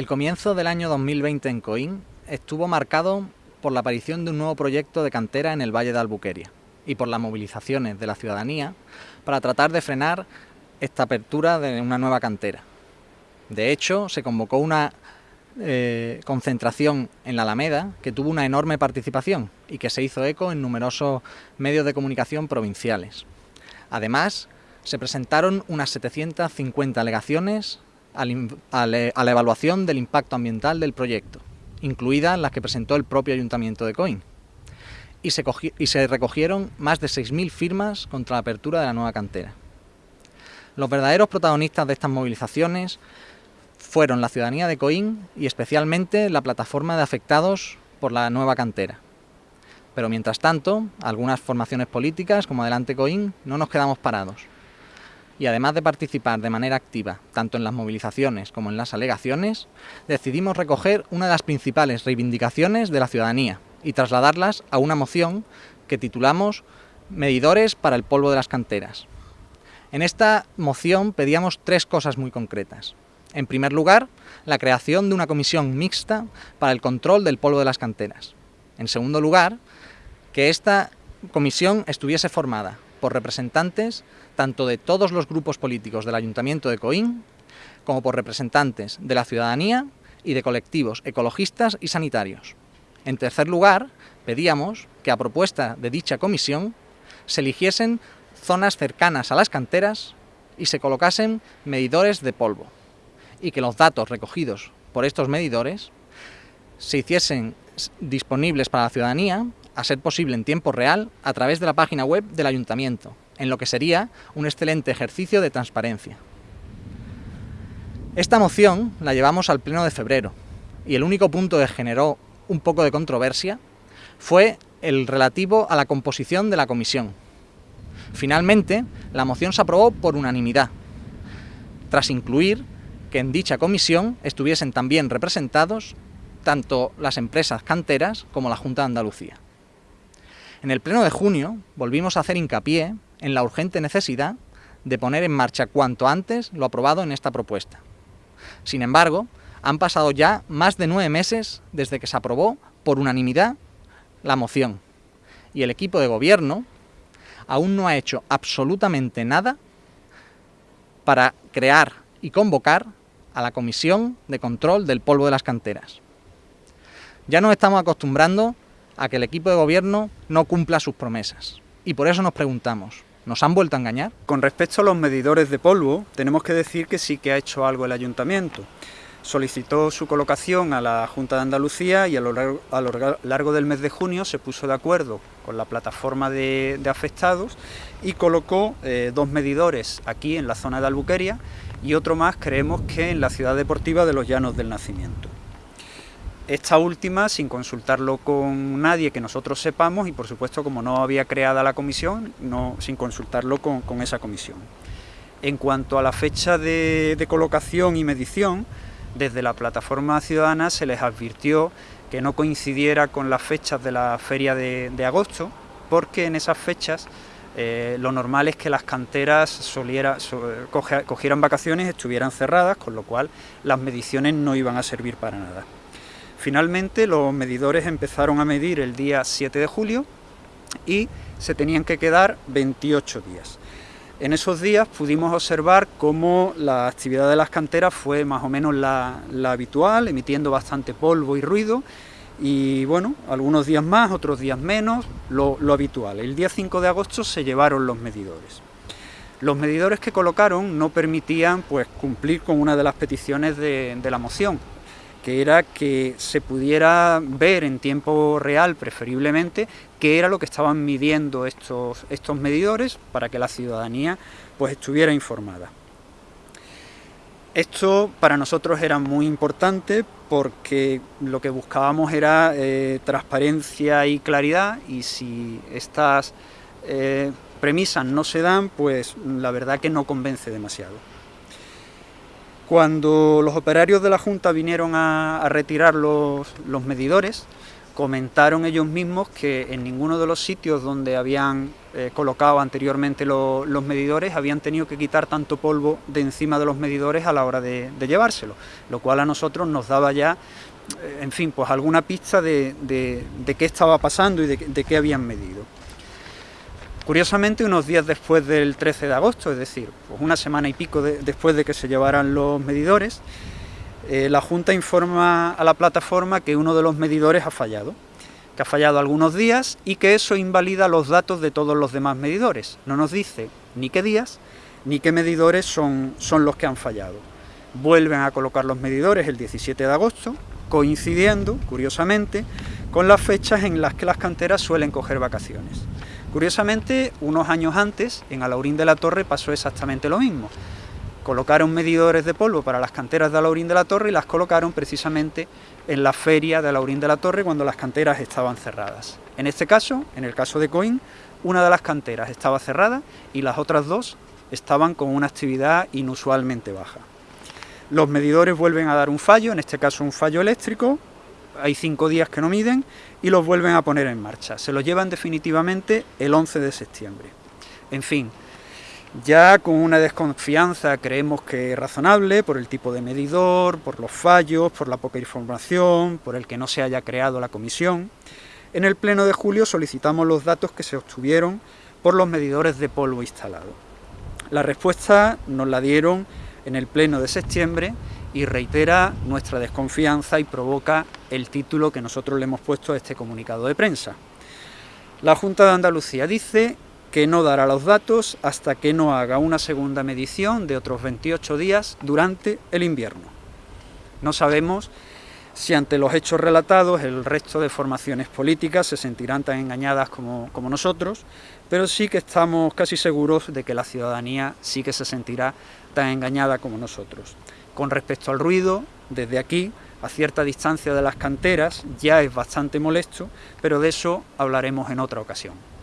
El comienzo del año 2020 en Coín estuvo marcado por la aparición de un nuevo proyecto de cantera en el Valle de Albuqueria y por las movilizaciones de la ciudadanía para tratar de frenar esta apertura de una nueva cantera. De hecho, se convocó una eh, concentración en la Alameda que tuvo una enorme participación y que se hizo eco en numerosos medios de comunicación provinciales. Además, se presentaron unas 750 alegaciones a la evaluación del impacto ambiental del proyecto, incluidas las que presentó el propio Ayuntamiento de Coín. Y se, y se recogieron más de 6.000 firmas contra la apertura de la nueva cantera. Los verdaderos protagonistas de estas movilizaciones fueron la ciudadanía de Coín y especialmente la plataforma de afectados por la nueva cantera. Pero mientras tanto, algunas formaciones políticas, como Adelante Coín, no nos quedamos parados y además de participar de manera activa tanto en las movilizaciones como en las alegaciones, decidimos recoger una de las principales reivindicaciones de la ciudadanía y trasladarlas a una moción que titulamos Medidores para el polvo de las canteras. En esta moción pedíamos tres cosas muy concretas. En primer lugar, la creación de una comisión mixta para el control del polvo de las canteras. En segundo lugar, que esta comisión estuviese formada por representantes tanto de todos los grupos políticos del Ayuntamiento de Coín, como por representantes de la ciudadanía y de colectivos ecologistas y sanitarios. En tercer lugar, pedíamos que a propuesta de dicha comisión se eligiesen zonas cercanas a las canteras y se colocasen medidores de polvo y que los datos recogidos por estos medidores se hiciesen disponibles para la ciudadanía, a ser posible en tiempo real, a través de la página web del Ayuntamiento, en lo que sería un excelente ejercicio de transparencia. Esta moción la llevamos al pleno de febrero y el único punto que generó un poco de controversia fue el relativo a la composición de la comisión. Finalmente, la moción se aprobó por unanimidad, tras incluir que en dicha comisión estuviesen también representados tanto las empresas canteras como la Junta de Andalucía. En el pleno de junio volvimos a hacer hincapié en la urgente necesidad de poner en marcha cuanto antes lo aprobado en esta propuesta. Sin embargo, han pasado ya más de nueve meses desde que se aprobó por unanimidad la moción y el equipo de gobierno aún no ha hecho absolutamente nada para crear y convocar a la Comisión de Control del Polvo de las Canteras. Ya nos estamos acostumbrando a que el equipo de gobierno no cumpla sus promesas y por eso nos preguntamos, ¿Nos han vuelto a engañar? Con respecto a los medidores de polvo, tenemos que decir que sí que ha hecho algo el ayuntamiento. Solicitó su colocación a la Junta de Andalucía y a lo largo, del mes de junio se puso de acuerdo con la plataforma de, afectados y colocó eh, dos medidores aquí en la zona de Albuqueria y otro más creemos que en la ciudad deportiva de los Llanos del Nacimiento. Esta última sin consultarlo con nadie que nosotros sepamos y por supuesto como no había creada la comisión, no, sin consultarlo con, esa comisión. En cuanto a la fecha de, colocación y medición, desde la plataforma ciudadana se les advirtió que no coincidiera con las fechas de la feria de, agosto, porque en esas fechas eh, lo normal es que las canteras cogieran vacaciones, estuvieran cerradas, con lo cual las mediciones no iban a servir para nada. Finalmente los medidores empezaron a medir el día 7 de julio y se tenían que quedar 28 días. En esos días pudimos observar cómo la actividad de las canteras fue más o menos la, habitual, emitiendo bastante polvo y ruido, y bueno, algunos días más, otros días menos, lo, habitual. El día 5 de agosto se llevaron los medidores. Los medidores que colocaron no permitían pues, cumplir con una de las peticiones de la moción, que era que se pudiera ver en tiempo real, preferiblemente, qué era lo que estaban midiendo estos, estos medidores para que la ciudadanía pues, estuviera informada. Esto para nosotros era muy importante porque lo que buscábamos era eh, transparencia y claridad y si estas eh, premisas no se dan, pues la verdad que no convence demasiado. Cuando los operarios de la Junta vinieron a, retirar los, medidores, comentaron ellos mismos que en ninguno de los sitios donde habían eh, colocado anteriormente los medidores habían tenido que quitar tanto polvo de encima de los medidores a la hora de, llevárselo, lo cual a nosotros nos daba ya, eh, en fin, pues alguna pista de, qué estaba pasando y de, qué habían medido. Curiosamente, unos días después del 13 de agosto, es decir, pues una semana y pico después de que se llevaran los medidores, eh, la Junta informa a la plataforma que uno de los medidores ha fallado, que ha fallado algunos días y que eso invalida los datos de todos los demás medidores. No nos dice ni qué días ni qué medidores son, son los que han fallado. Vuelven a colocar los medidores el 17 de agosto, coincidiendo, curiosamente, con las fechas en las que las canteras suelen coger vacaciones. Curiosamente, unos años antes, en Alaurín de la Torre pasó exactamente lo mismo colocaron medidores de polvo para las canteras de Alaurín de la Torre y las colocaron precisamente en la feria de Alaurín de la Torre cuando las canteras estaban cerradas. En este caso, en el caso de Coín, una de las canteras estaba cerrada y las otras dos estaban con una actividad inusualmente baja. Los medidores vuelven a dar un fallo, en este caso un fallo eléctrico, hay cinco días que no miden y los vuelven a poner en marcha. Se los llevan definitivamente el 11 de septiembre. En fin, ya con una desconfianza creemos que es razonable por el tipo de medidor, por los fallos, por la poca información, por el que no se haya creado la comisión. En el pleno de julio solicitamos los datos que se obtuvieron por los medidores de polvo instalado. La respuesta nos la dieron en el pleno de septiembre y reitera nuestra desconfianza y provoca el título que nosotros le hemos puesto a este comunicado de prensa. La Junta de Andalucía dice que no dará los datos hasta que no haga una segunda medición de otros 28 días durante el invierno. No sabemos si ante los hechos relatados el resto de formaciones políticas se sentirán tan engañadas como, nosotros, pero sí que estamos casi seguros de que la ciudadanía sí que se sentirá tan engañada como nosotros. Con respecto al ruido, desde aquí, a cierta distancia de las canteras, ya es bastante molesto, pero de eso hablaremos en otra ocasión.